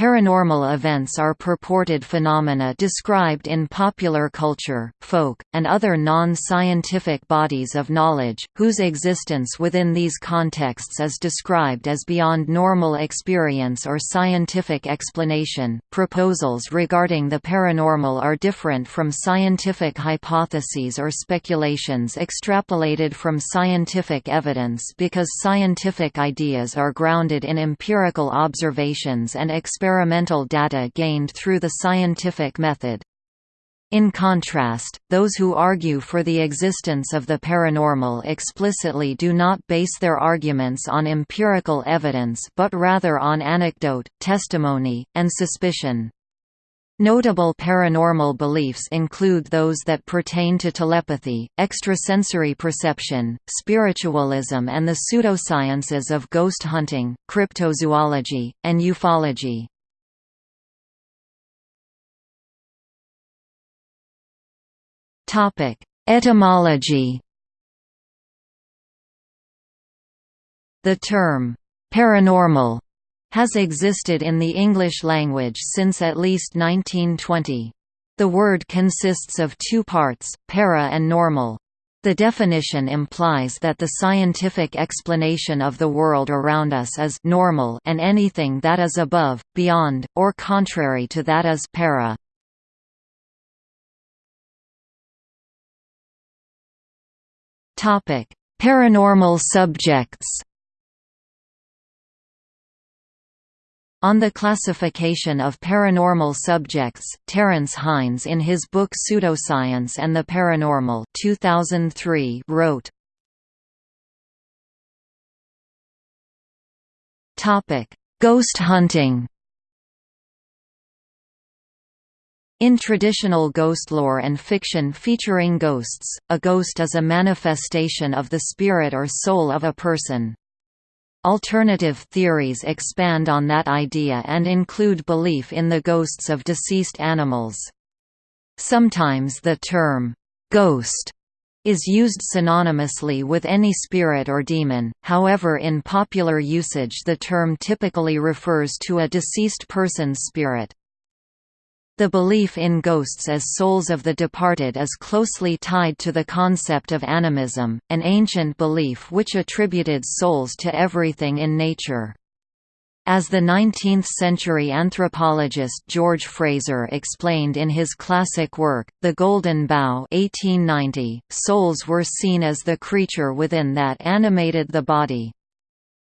Paranormal events are purported phenomena described in popular culture, folk, and other non-scientific bodies of knowledge, whose existence within these contexts is described as beyond normal experience or scientific explanation. Proposals regarding the paranormal are different from scientific hypotheses or speculations extrapolated from scientific evidence because scientific ideas are grounded in empirical observations and experimental data gained through the scientific method. In contrast, those who argue for the existence of the paranormal explicitly do not base their arguments on empirical evidence but rather on anecdote, testimony, and suspicion. Notable paranormal beliefs include those that pertain to telepathy, extrasensory perception, spiritualism and the pseudosciences of ghost hunting, cryptozoology, and ufology. Etymology The term, "'paranormal' has existed in the English language since at least 1920. The word consists of two parts, para and normal. The definition implies that the scientific explanation of the world around us is normal and anything that is above, beyond, or contrary to that is para. Paranormal subjects On the classification of paranormal subjects, Terence Hines in his book Pseudoscience and the Paranormal 2003 wrote, Ghost hunting In traditional ghost lore and fiction featuring ghosts, a ghost is a manifestation of the spirit or soul of a person. Alternative theories expand on that idea and include belief in the ghosts of deceased animals. Sometimes the term, "'ghost' is used synonymously with any spirit or demon, however in popular usage the term typically refers to a deceased person's spirit. The belief in ghosts as souls of the departed is closely tied to the concept of animism, an ancient belief which attributed souls to everything in nature. As the 19th-century anthropologist George Frazer explained in his classic work, The Golden Bough 1890, souls were seen as the creature within that animated the body.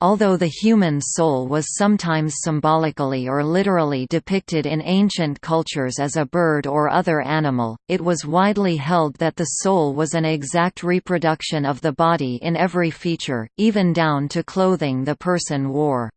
Although the human soul was sometimes symbolically or literally depicted in ancient cultures as a bird or other animal, it was widely held that the soul was an exact reproduction of the body in every feature, even down to clothing the person wore.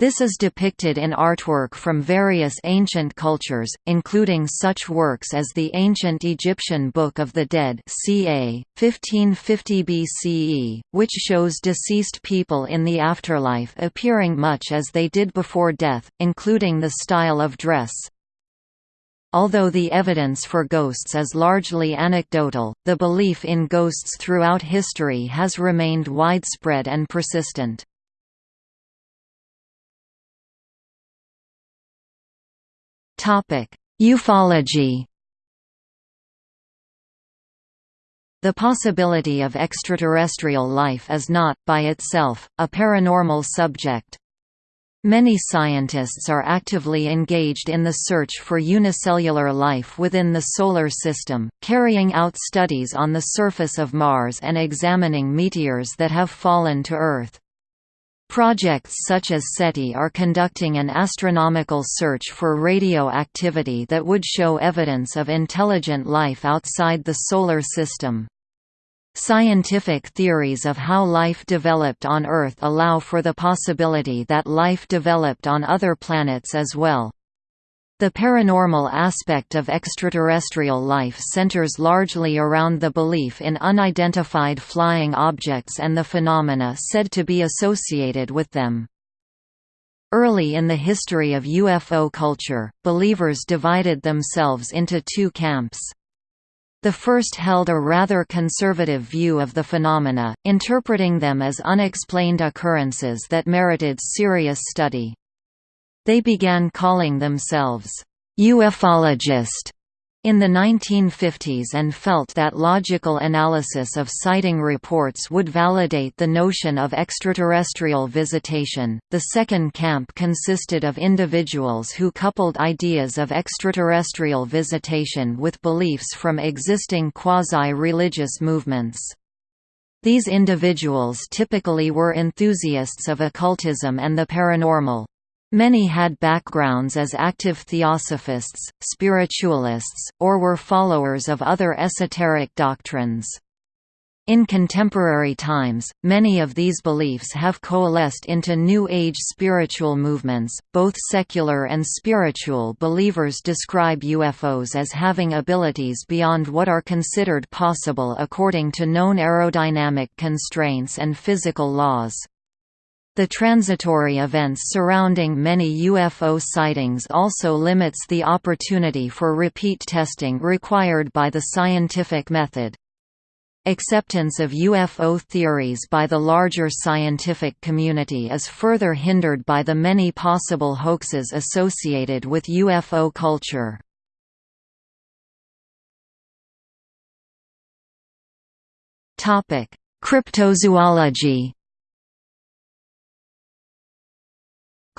This is depicted in artwork from various ancient cultures, including such works as the ancient Egyptian Book of the Dead ca. 1550 BCE, which shows deceased people in the afterlife appearing much as they did before death, including the style of dress. Although the evidence for ghosts is largely anecdotal, the belief in ghosts throughout history has remained widespread and persistent. Ufology The possibility of extraterrestrial life is not, by itself, a paranormal subject. Many scientists are actively engaged in the search for unicellular life within the Solar System, carrying out studies on the surface of Mars and examining meteors that have fallen to Earth. Projects such as SETI are conducting an astronomical search for radioactivity that would show evidence of intelligent life outside the Solar System. Scientific theories of how life developed on Earth allow for the possibility that life developed on other planets as well. The paranormal aspect of extraterrestrial life centers largely around the belief in unidentified flying objects and the phenomena said to be associated with them. Early in the history of UFO culture, believers divided themselves into two camps. The first held a rather conservative view of the phenomena, interpreting them as unexplained occurrences that merited serious study. They began calling themselves ufologist in the 1950s and felt that logical analysis of sighting reports would validate the notion of extraterrestrial visitation. The second camp consisted of individuals who coupled ideas of extraterrestrial visitation with beliefs from existing quasi religious movements. These individuals typically were enthusiasts of occultism and the paranormal. Many had backgrounds as active theosophists, spiritualists, or were followers of other esoteric doctrines. In contemporary times, many of these beliefs have coalesced into New Age spiritual movements. Both secular and spiritual believers describe UFOs as having abilities beyond what are considered possible according to known aerodynamic constraints and physical laws. The transitory events surrounding many UFO sightings also limits the opportunity for repeat testing required by the scientific method. Acceptance of UFO theories by the larger scientific community is further hindered by the many possible hoaxes associated with UFO culture. Cryptozoology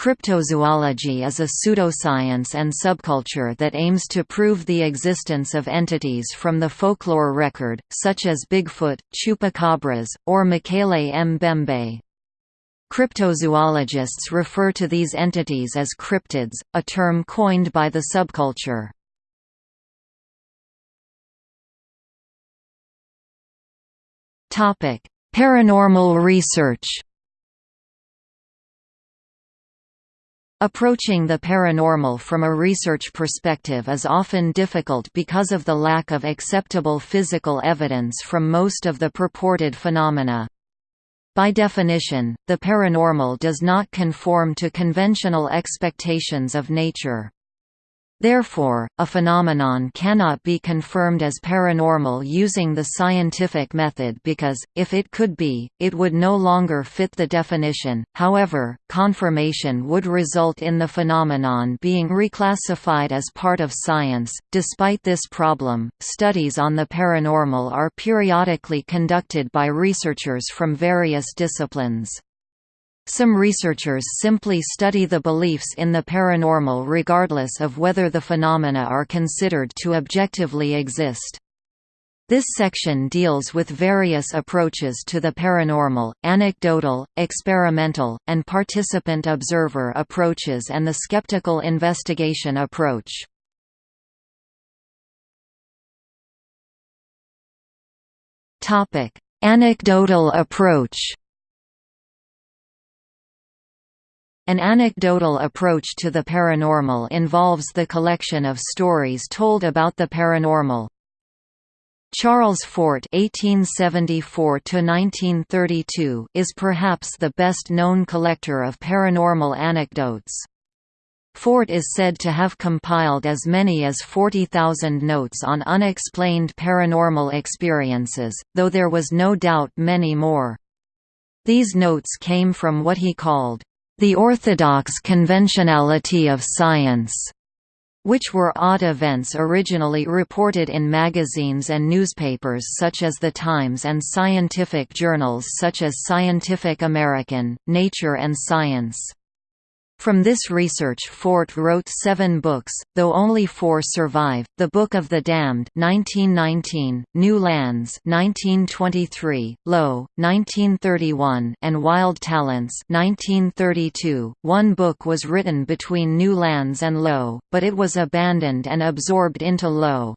Cryptozoology is a pseudoscience and subculture that aims to prove the existence of entities from the folklore record, such as Bigfoot, chupacabras, or Mokele-mbembe. Cryptozoologists refer to these entities as cryptids, a term coined by the subculture. Paranormal research Approaching the paranormal from a research perspective is often difficult because of the lack of acceptable physical evidence from most of the purported phenomena. By definition, the paranormal does not conform to conventional expectations of nature. Therefore, a phenomenon cannot be confirmed as paranormal using the scientific method because, if it could be, it would no longer fit the definition. However, confirmation would result in the phenomenon being reclassified as part of science. Despite this problem, studies on the paranormal are periodically conducted by researchers from various disciplines. Some researchers simply study the beliefs in the paranormal regardless of whether the phenomena are considered to objectively exist. This section deals with various approaches to the paranormal, anecdotal, experimental, and participant-observer approaches and the skeptical investigation approach. Anecdotal approach An anecdotal approach to the paranormal involves the collection of stories told about the paranormal. Charles Fort (1874–1932) is perhaps the best-known collector of paranormal anecdotes. Fort is said to have compiled as many as 40,000 notes on unexplained paranormal experiences, though there was no doubt many more. These notes came from what he called the orthodox conventionality of science, which were odd events originally reported in magazines and newspapers such as The Times and scientific journals such as Scientific American, Nature and Science. From this research Fort wrote seven books, though only four survive, The Book of the Damned 1919, New Lands 1923, Lo, 1931 and Wild Talents 1932. One book was written between New Lands and Lo, but it was abandoned and absorbed into Lo.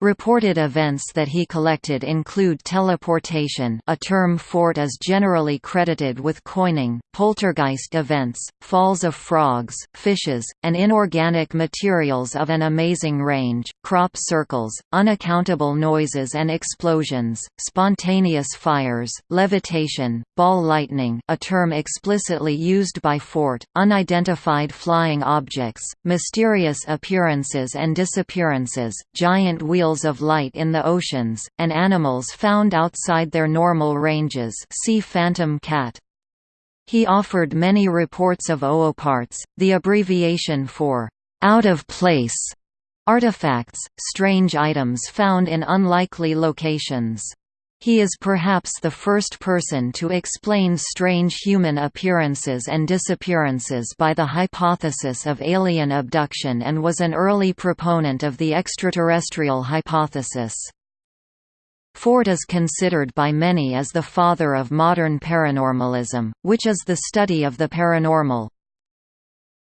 Reported events that he collected include teleportation a term Fort is generally credited with coining, poltergeist events, falls of frogs, fishes, and inorganic materials of an amazing range, crop circles, unaccountable noises and explosions, spontaneous fires, levitation, ball lightning a term explicitly used by Fort, unidentified flying objects, mysterious appearances and disappearances, giant of light in the oceans, and animals found outside their normal ranges see phantom cat. He offered many reports of ooparts, the abbreviation for out of place artifacts, strange items found in unlikely locations. He is perhaps the first person to explain strange human appearances and disappearances by the hypothesis of alien abduction and was an early proponent of the extraterrestrial hypothesis. Fort is considered by many as the father of modern paranormalism, which is the study of the paranormal.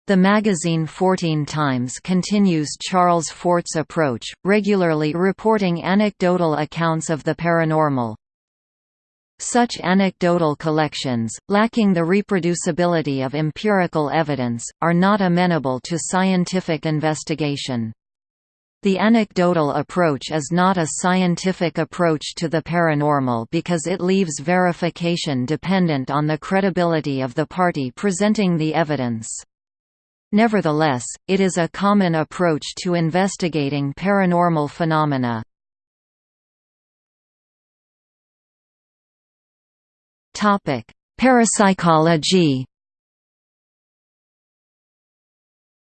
The magazine Fortean Times continues Charles Fort's approach, regularly reporting anecdotal accounts of the paranormal. Such anecdotal collections, lacking the reproducibility of empirical evidence, are not amenable to scientific investigation. The anecdotal approach is not a scientific approach to the paranormal because it leaves verification dependent on the credibility of the party presenting the evidence. Nevertheless, it is a common approach to investigating paranormal phenomena. Parapsychology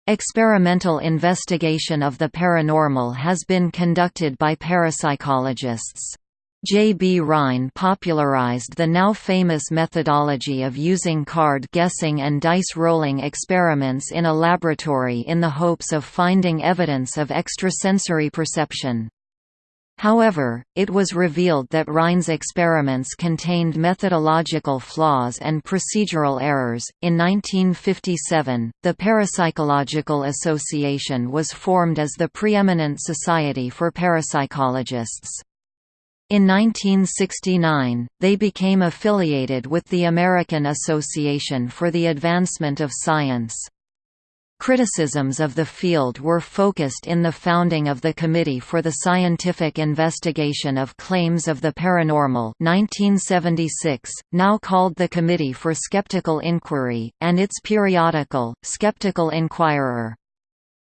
Experimental investigation of the paranormal has been conducted by parapsychologists. J. B. Rhine popularized the now famous methodology of using card guessing and dice rolling experiments in a laboratory in the hopes of finding evidence of extrasensory perception. However, it was revealed that Rhine's experiments contained methodological flaws and procedural errors. In 1957, the Parapsychological Association was formed as the preeminent society for parapsychologists. In 1969, they became affiliated with the American Association for the Advancement of Science. Criticisms of the field were focused in the founding of the Committee for the Scientific Investigation of Claims of the Paranormal 1976, now called the Committee for Skeptical Inquiry, and its periodical, Skeptical Inquirer.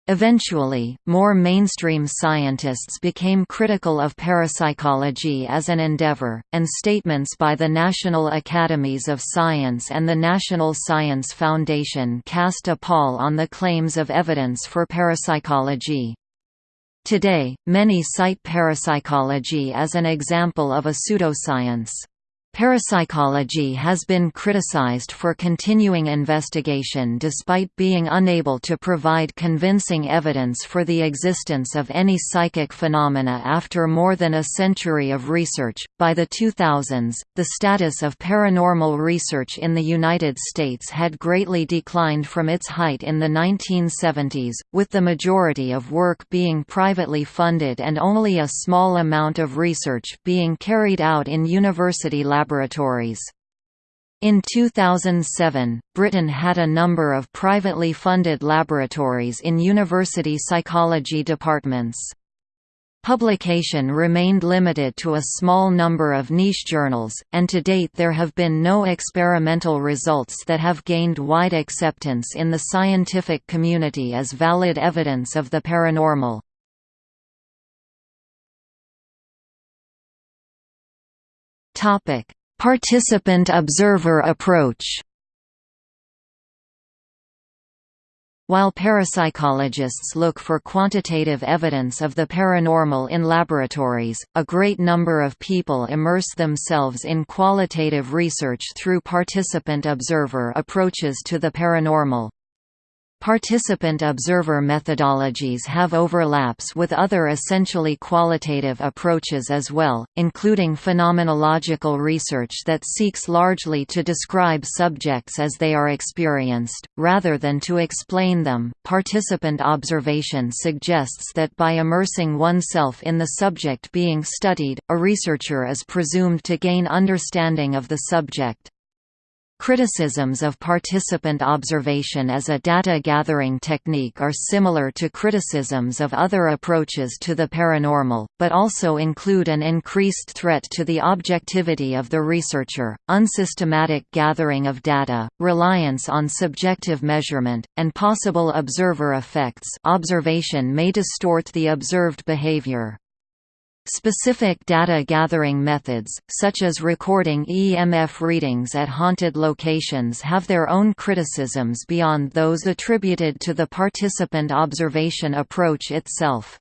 Eventually, more mainstream scientists became critical of parapsychology as an endeavor, and statements by the National Academies of Science and the National Science Foundation cast a pall on the claims of evidence for parapsychology. Today, many cite parapsychology as an example of a pseudoscience. Parapsychology has been criticized for continuing investigation despite being unable to provide convincing evidence for the existence of any psychic phenomena after more than a century of research. By the 2000s, the status of paranormal research in the United States had greatly declined from its height in the 1970s, with the majority of work being privately funded and only a small amount of research being carried out in university labs laboratories. In 2007, Britain had a number of privately funded laboratories in university psychology departments. Publication remained limited to a small number of niche journals, and to date there have been no experimental results that have gained wide acceptance in the scientific community as valid evidence of the paranormal. Topic: Participant-observer approach While parapsychologists look for quantitative evidence of the paranormal in laboratories, a great number of people immerse themselves in qualitative research through participant-observer approaches to the paranormal. Participant-observer methodologies have overlaps with other essentially qualitative approaches as well, including phenomenological research that seeks largely to describe subjects as they are experienced, rather than to explain them. Participant observation suggests that by immersing oneself in the subject being studied, a researcher is presumed to gain understanding of the subject. Criticisms of participant observation as a data-gathering technique are similar to criticisms of other approaches to the paranormal, but also include an increased threat to the objectivity of the researcher, unsystematic gathering of data, reliance on subjective measurement, and possible observer effects observation may distort the observed behavior. Specific data gathering methods, such as recording EMF readings at haunted locations have their own criticisms beyond those attributed to the participant observation approach itself.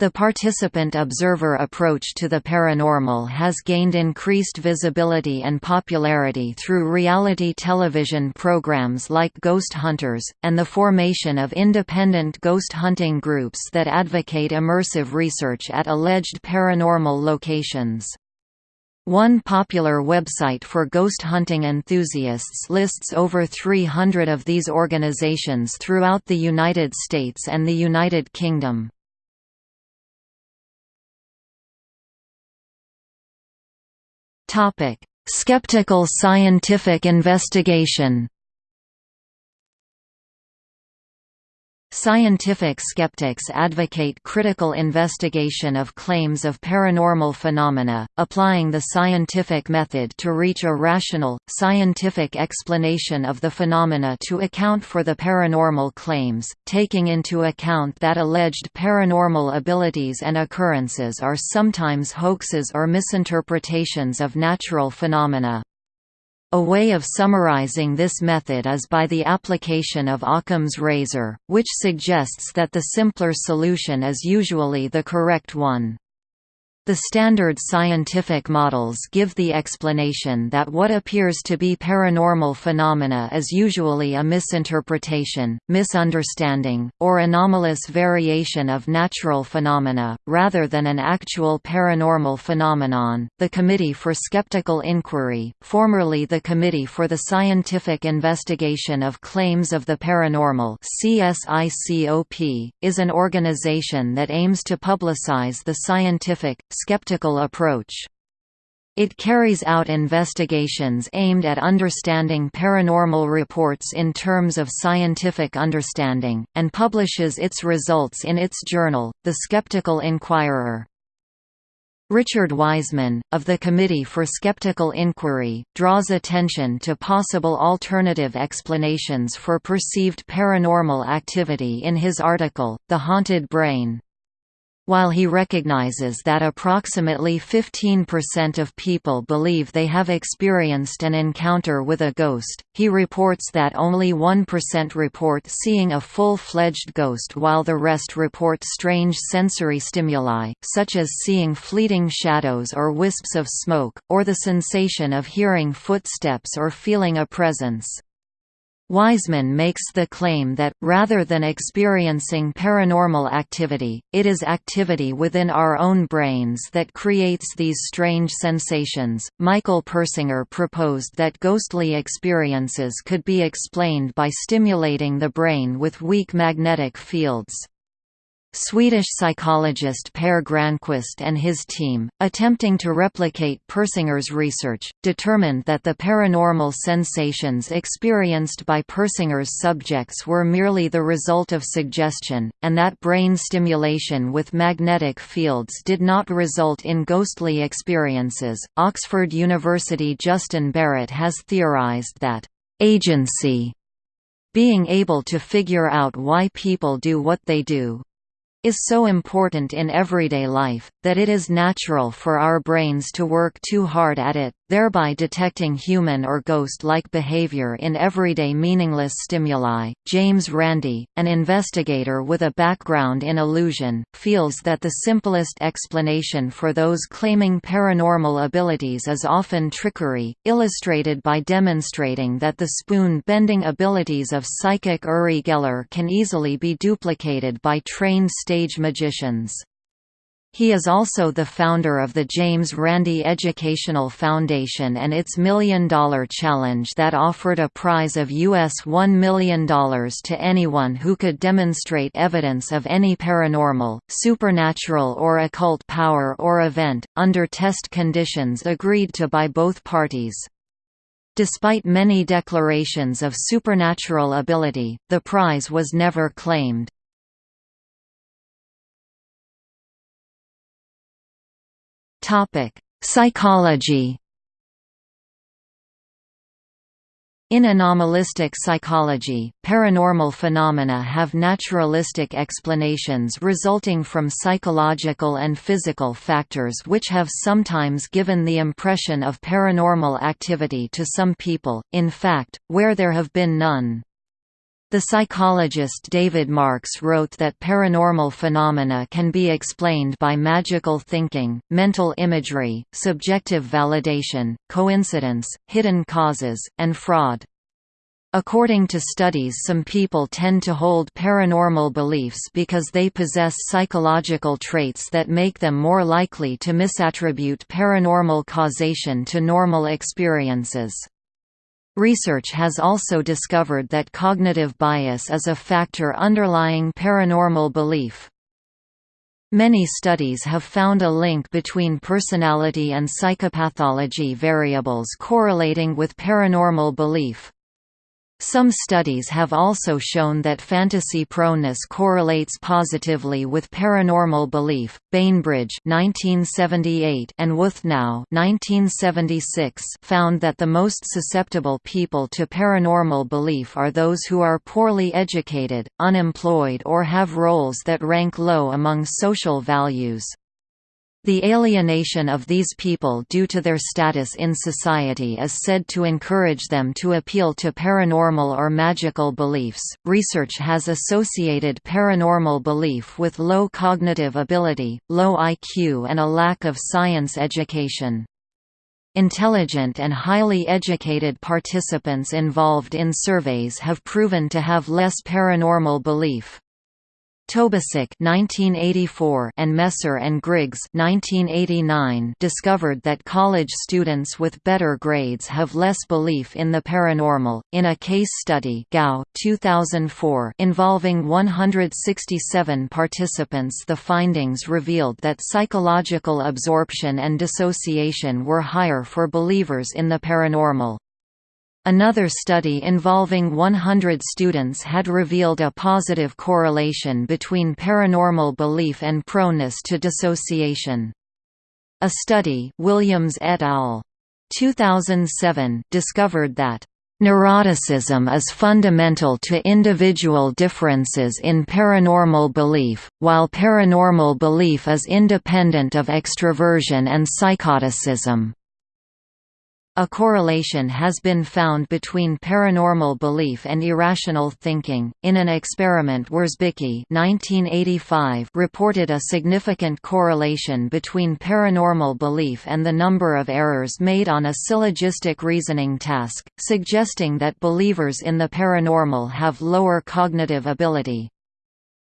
The participant-observer approach to the paranormal has gained increased visibility and popularity through reality television programs like Ghost Hunters, and the formation of independent ghost hunting groups that advocate immersive research at alleged paranormal locations. One popular website for ghost hunting enthusiasts lists over 300 of these organizations throughout the United States and the United Kingdom. Topic: Skeptical scientific investigation. Scientific skeptics advocate critical investigation of claims of paranormal phenomena, applying the scientific method to reach a rational, scientific explanation of the phenomena to account for the paranormal claims, taking into account that alleged paranormal abilities and occurrences are sometimes hoaxes or misinterpretations of natural phenomena. A way of summarizing this method is by the application of Occam's razor, which suggests that the simpler solution is usually the correct one. The standard scientific models give the explanation that what appears to be paranormal phenomena is usually a misinterpretation, misunderstanding, or anomalous variation of natural phenomena, rather than an actual paranormal phenomenon. The Committee for Skeptical Inquiry, formerly the Committee for the Scientific Investigation of Claims of the Paranormal (CSICOP), is an organization that aims to publicize the scientific, skeptical approach. It carries out investigations aimed at understanding paranormal reports in terms of scientific understanding, and publishes its results in its journal, The Skeptical Inquirer. Richard Wiseman, of the Committee for Skeptical Inquiry, draws attention to possible alternative explanations for perceived paranormal activity in his article, The Haunted Brain. While he recognizes that approximately 15% of people believe they have experienced an encounter with a ghost, he reports that only 1% report seeing a full-fledged ghost while the rest report strange sensory stimuli, such as seeing fleeting shadows or wisps of smoke, or the sensation of hearing footsteps or feeling a presence. Wiseman makes the claim that, rather than experiencing paranormal activity, it is activity within our own brains that creates these strange sensations. Michael Persinger proposed that ghostly experiences could be explained by stimulating the brain with weak magnetic fields. Swedish psychologist Per Granqvist and his team, attempting to replicate Persinger's research, determined that the paranormal sensations experienced by Persinger's subjects were merely the result of suggestion, and that brain stimulation with magnetic fields did not result in ghostly experiences. Oxford University Justin Barrett has theorized that agency being able to figure out why people do what they do is so important in everyday life, that it is natural for our brains to work too hard at it, thereby detecting human or ghost-like behavior in everyday meaningless stimuli. James Randi, an investigator with a background in illusion, feels that the simplest explanation for those claiming paranormal abilities is often trickery, illustrated by demonstrating that the spoon-bending abilities of psychic Uri Geller can easily be duplicated by trained stage magicians. He is also the founder of the James Randi Educational Foundation and its Million Dollar Challenge that offered a prize of US $1 million to anyone who could demonstrate evidence of any paranormal, supernatural or occult power or event, under test conditions agreed to by both parties. Despite many declarations of supernatural ability, the prize was never claimed. Topic: Psychology. In anomalistic psychology, paranormal phenomena have naturalistic explanations resulting from psychological and physical factors which have sometimes given the impression of paranormal activity to some people, in fact, where there have been none. The psychologist David Marks wrote that paranormal phenomena can be explained by magical thinking, mental imagery, subjective validation, coincidence, hidden causes, and fraud. According to studies some people tend to hold paranormal beliefs because they possess psychological traits that make them more likely to misattribute paranormal causation to normal experiences. Research has also discovered that cognitive bias is a factor underlying paranormal belief. Many studies have found a link between personality and psychopathology variables correlating with paranormal belief. Some studies have also shown that fantasy proneness correlates positively with paranormal belief. Bainbridge (1978) and Wuthnow (1976) found that the most susceptible people to paranormal belief are those who are poorly educated, unemployed, or have roles that rank low among social values. The alienation of these people due to their status in society is said to encourage them to appeal to paranormal or magical beliefs. Research has associated paranormal belief with low cognitive ability, low IQ, and a lack of science education. Intelligent and highly educated participants involved in surveys have proven to have less paranormal belief. Tobacyk (1984) and Messer and Griggs (1989) discovered that college students with better grades have less belief in the paranormal. In a case study (Gao 2004) involving 167 participants, the findings revealed that psychological absorption and dissociation were higher for believers in the paranormal. Another study involving 100 students had revealed a positive correlation between paranormal belief and proneness to dissociation. A study Williams et al. 2007 discovered that Neuroticism is fundamental to individual differences in paranormal belief, while paranormal belief is independent of extroversion and psychoticism. A correlation has been found between paranormal belief and irrational thinking. In an experiment, Wierzbicki (1985) reported a significant correlation between paranormal belief and the number of errors made on a syllogistic reasoning task, suggesting that believers in the paranormal have lower cognitive ability.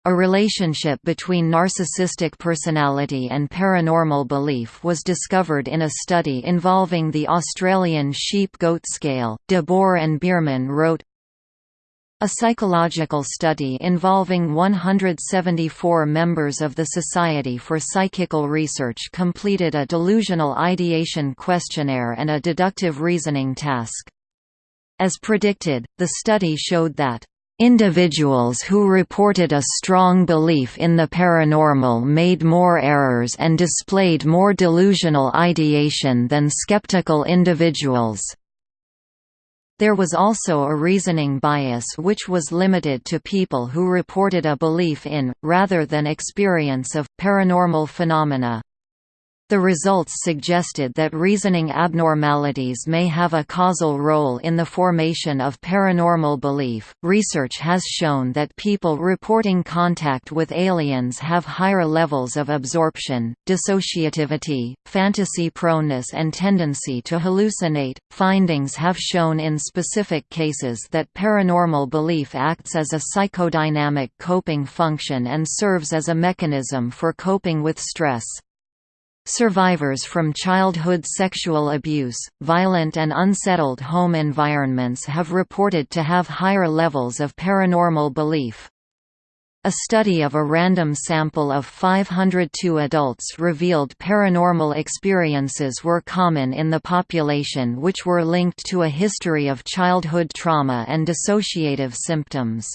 A relationship between narcissistic personality and paranormal belief was discovered in a study involving the Australian sheep-goat scale. De Boer and Bierman wrote, a psychological study involving 174 members of the Society for Psychical Research completed a delusional ideation questionnaire and a deductive reasoning task. As predicted, the study showed that Individuals who reported a strong belief in the paranormal made more errors and displayed more delusional ideation than skeptical individuals. There was also a reasoning bias which was limited to people who reported a belief in, rather than experience of, paranormal phenomena. The results suggested that reasoning abnormalities may have a causal role in the formation of paranormal belief. Research has shown that people reporting contact with aliens have higher levels of absorption, dissociativity, fantasy proneness, and tendency to hallucinate. Findings have shown in specific cases that paranormal belief acts as a psychodynamic coping function and serves as a mechanism for coping with stress. Survivors from childhood sexual abuse, violent and unsettled home environments have reported to have higher levels of paranormal belief. A study of a random sample of 502 adults revealed paranormal experiences were common in the population which were linked to a history of childhood trauma and dissociative symptoms.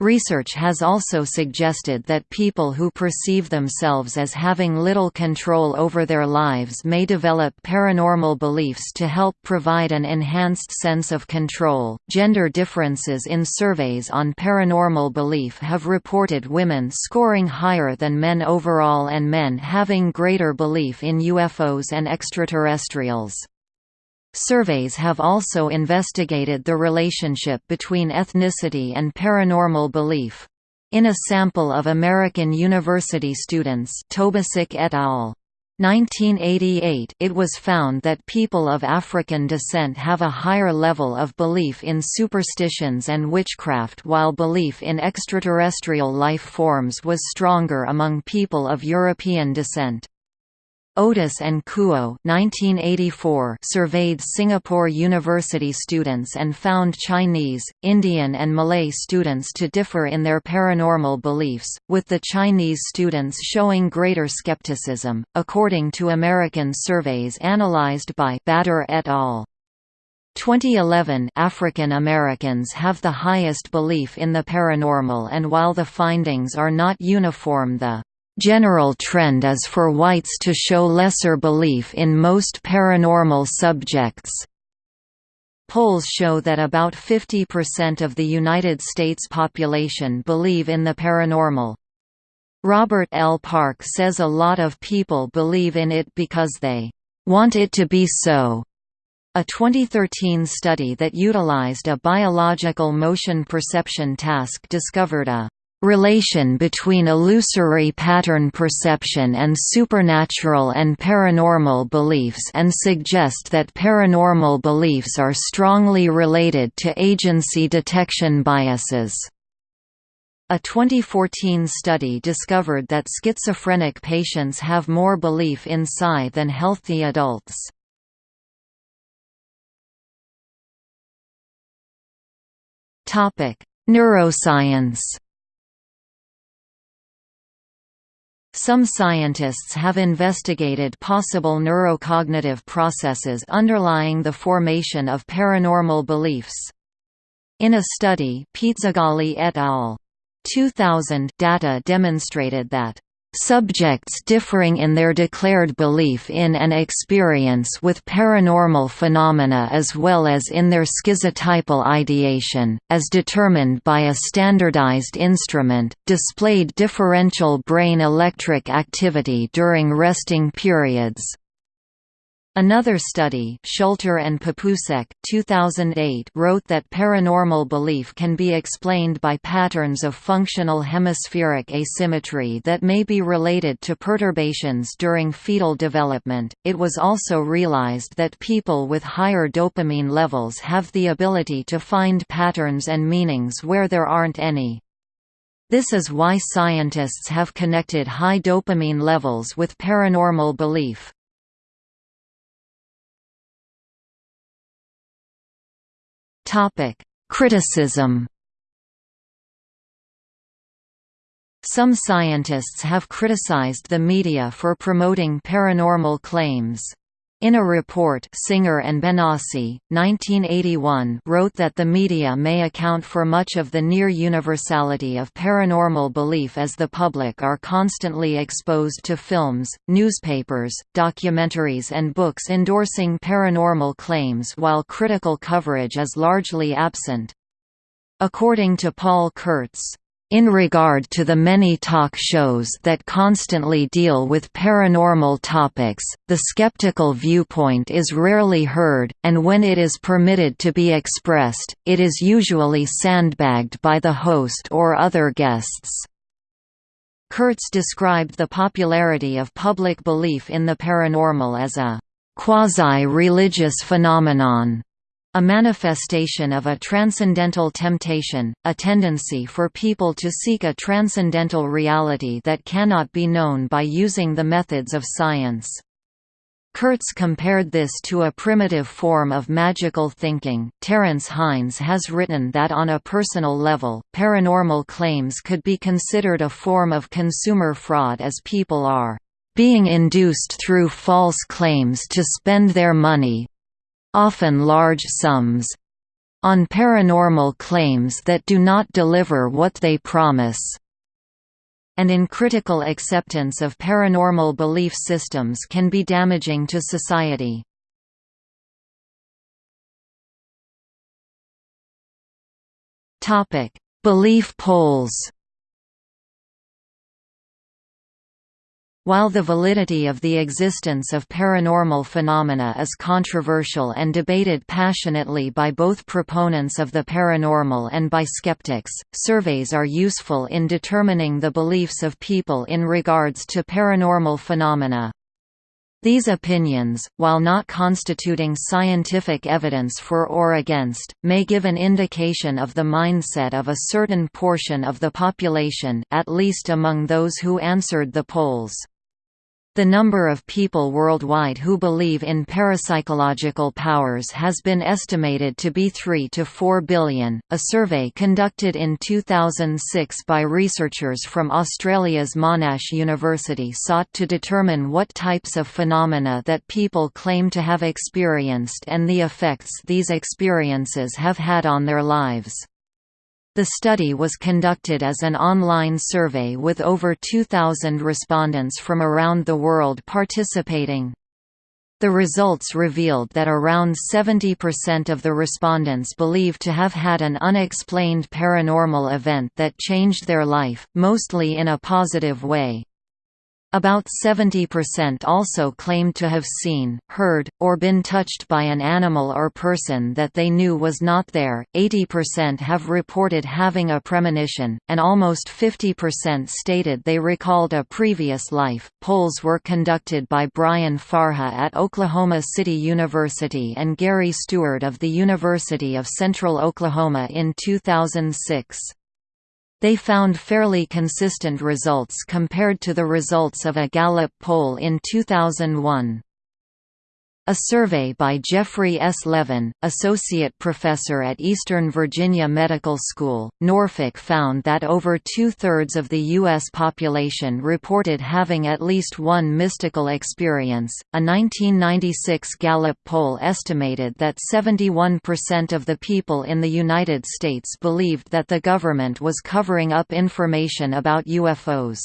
Research has also suggested that people who perceive themselves as having little control over their lives may develop paranormal beliefs to help provide an enhanced sense of control. Gender differences in surveys on paranormal belief have reported women scoring higher than men overall and men having greater belief in UFOs and extraterrestrials. Surveys have also investigated the relationship between ethnicity and paranormal belief. In a sample of American university students Tobacyk et al. 1988 it was found that people of African descent have a higher level of belief in superstitions and witchcraft while belief in extraterrestrial life forms was stronger among people of European descent. Otis and Kuo 1984 surveyed Singapore University students and found Chinese, Indian and Malay students to differ in their paranormal beliefs, with the Chinese students showing greater skepticism, according to American surveys analyzed by Bader et al. 2011 African Americans have the highest belief in the paranormal and while the findings are not uniform the General trend is for whites to show lesser belief in most paranormal subjects. Polls show that about 50% of the United States population believe in the paranormal. Robert L. Park says a lot of people believe in it because they want it to be so. A 2013 study that utilized a biological motion perception task discovered a relation between illusory pattern perception and supernatural and paranormal beliefs and suggest that paranormal beliefs are strongly related to agency detection biases. A 2014 study discovered that schizophrenic patients have more belief in psi than healthy adults. Neuroscience Some scientists have investigated possible neurocognitive processes underlying the formation of paranormal beliefs. In a study Pizzagalli et al. 2000 data demonstrated that Subjects differing in their declared belief in and experience with paranormal phenomena as well as in their schizotypal ideation, as determined by a standardized instrument, displayed differential brain electric activity during resting periods. Another study Schulter and Papousek 2008 wrote that paranormal belief can be explained by patterns of functional hemispheric asymmetry that may be related to perturbations during fetal development. It was also realized that people with higher dopamine levels have the ability to find patterns and meanings where there aren't any. This is why scientists have connected high dopamine levels with paranormal belief. Topic: Criticism. Some scientists have criticized the media for promoting paranormal claims. In a report Singer and Benassi, 1981 wrote that the media may account for much of the near universality of paranormal belief as the public are constantly exposed to films, newspapers, documentaries and books endorsing paranormal claims while critical coverage is largely absent. According to Paul Kurtz, in regard to the many talk shows that constantly deal with paranormal topics, the skeptical viewpoint is rarely heard, and when it is permitted to be expressed, it is usually sandbagged by the host or other guests. Kurtz described the popularity of public belief in the paranormal as a quasi-religious phenomenon a manifestation of a transcendental temptation, a tendency for people to seek a transcendental reality that cannot be known by using the methods of science. Kurtz compared this to a primitive form of magical thinking. Terence Hines has written that on a personal level, paranormal claims could be considered a form of consumer fraud as people are being induced through false claims to spend their money, often large sums, on paranormal claims that do not deliver what they promise, and in critical acceptance of paranormal belief systems can be damaging to society. Topic: Belief polls While the validity of the existence of paranormal phenomena is controversial and debated passionately by both proponents of the paranormal and by skeptics, surveys are useful in determining the beliefs of people in regards to paranormal phenomena. These opinions, while not constituting scientific evidence for or against, may give an indication of the mindset of a certain portion of the population at least among those who answered the polls. The number of people worldwide who believe in parapsychological powers has been estimated to be 3 to 4 billion. A survey conducted in 2006 by researchers from Australia's Monash University sought to determine what types of phenomena that people claim to have experienced and the effects these experiences have had on their lives. The study was conducted as an online survey with over 2,000 respondents from around the world participating. The results revealed that around 70% of the respondents believed to have had an unexplained paranormal event that changed their life, mostly in a positive way. About 70% also claimed to have seen, heard, or been touched by an animal or person that they knew was not there, 80% have reported having a premonition, and almost 50% stated they recalled a previous life. Polls were conducted by Brian Farha at Oklahoma City University and Gary Stewart of the University of Central Oklahoma in 2006. They found fairly consistent results compared to the results of a Gallup poll in 2001. A survey by Jeffrey S. Levin, associate professor at Eastern Virginia Medical School, Norfolk found that over two-thirds of the U.S. population reported having at least one mystical experience. A 1996 Gallup poll estimated that 71% of the people in the United States believed that the government was covering up information about UFOs.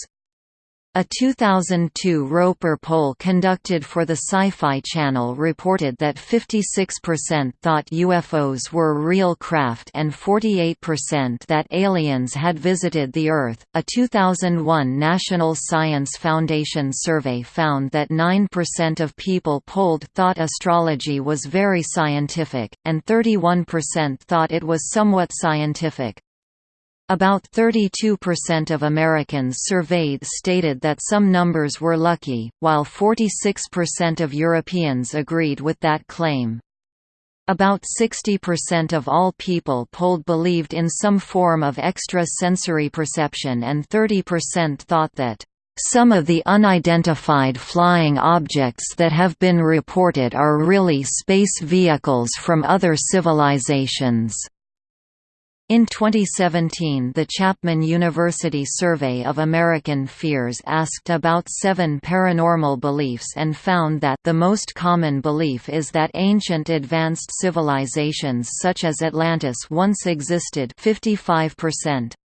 A 2002 Roper poll conducted for the Sci-Fi Channel reported that 56% thought UFOs were real craft and 48% that aliens had visited the Earth. A 2001 National Science Foundation survey found that 9% of people polled thought astrology was very scientific, and 31% thought it was somewhat scientific. About 32% of Americans surveyed stated that some numbers were lucky, while 46% of Europeans agreed with that claim. About 60% of all people polled believed in some form of extra-sensory perception and 30% thought that, "...some of the unidentified flying objects that have been reported are really space vehicles from other civilizations." In 2017 the Chapman University Survey of American Fears asked about seven paranormal beliefs and found that the most common belief is that ancient advanced civilizations such as Atlantis once existed 55%.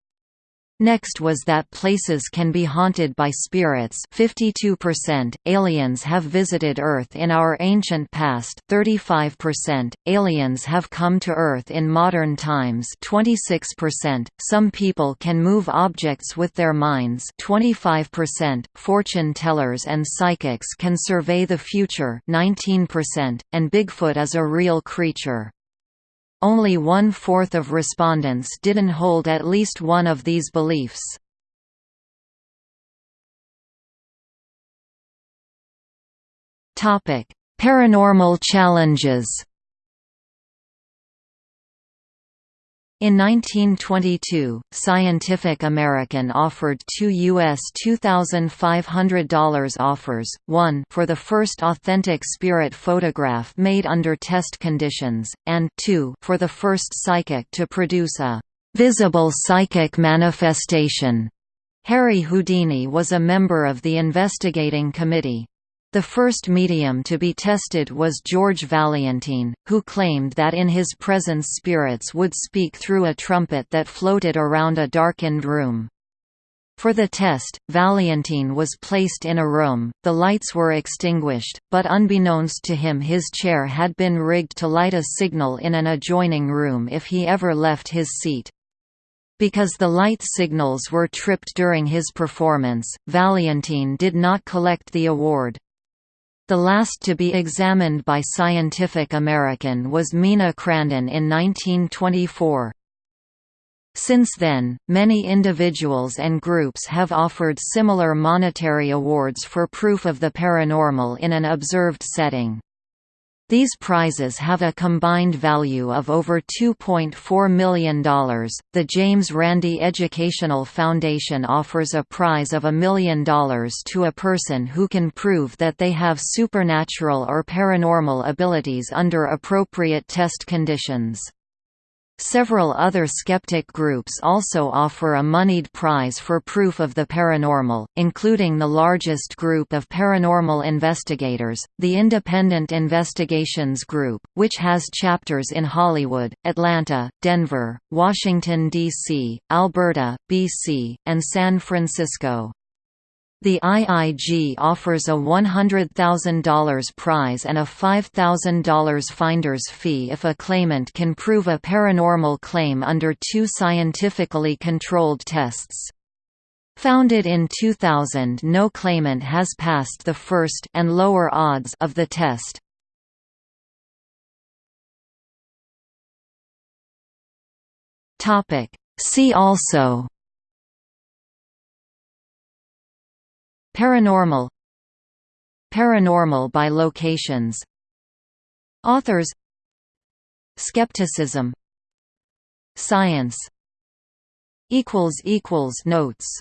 Next was that places can be haunted by spirits. 52%, aliens have visited Earth in our ancient past. 35%, aliens have come to Earth in modern times. 26%, some people can move objects with their minds. 25%, fortune tellers and psychics can survey the future. 19%, and Bigfoot is a real creature. Only one-fourth of respondents didn't hold at least one of these beliefs. Paranormal challenges In 1922, Scientific American offered two U.S. $2,500 offers, one for the first authentic spirit photograph made under test conditions, and two for the first psychic to produce a «visible psychic manifestation». Harry Houdini was a member of the investigating committee. The first medium to be tested was George Valentin, who claimed that in his presence spirits would speak through a trumpet that floated around a darkened room. For the test, Valentin was placed in a room, the lights were extinguished, but unbeknownst to him his chair had been rigged to light a signal in an adjoining room if he ever left his seat. Because the light signals were tripped during his performance, Valentin did not collect the award. The last to be examined by Scientific American was Mina Crandon in 1924. Since then, many individuals and groups have offered similar monetary awards for proof of the paranormal in an observed setting. These prizes have a combined value of over $2.4 million. The James Randi Educational Foundation offers a prize of a million dollars to a person who can prove that they have supernatural or paranormal abilities under appropriate test conditions. Several other skeptic groups also offer a moneyed prize for proof of the paranormal, including the largest group of paranormal investigators, the Independent Investigations Group, which has chapters in Hollywood, Atlanta, Denver, Washington, D.C., Alberta, B.C., and San Francisco. The IIG offers a $100,000 prize and a $5,000 finder's fee if a claimant can prove a paranormal claim under two scientifically controlled tests. Founded in 2000 no claimant has passed the first and lower odds of the test. See also Paranormal Paranormal by locations Authors Skepticism Science Notes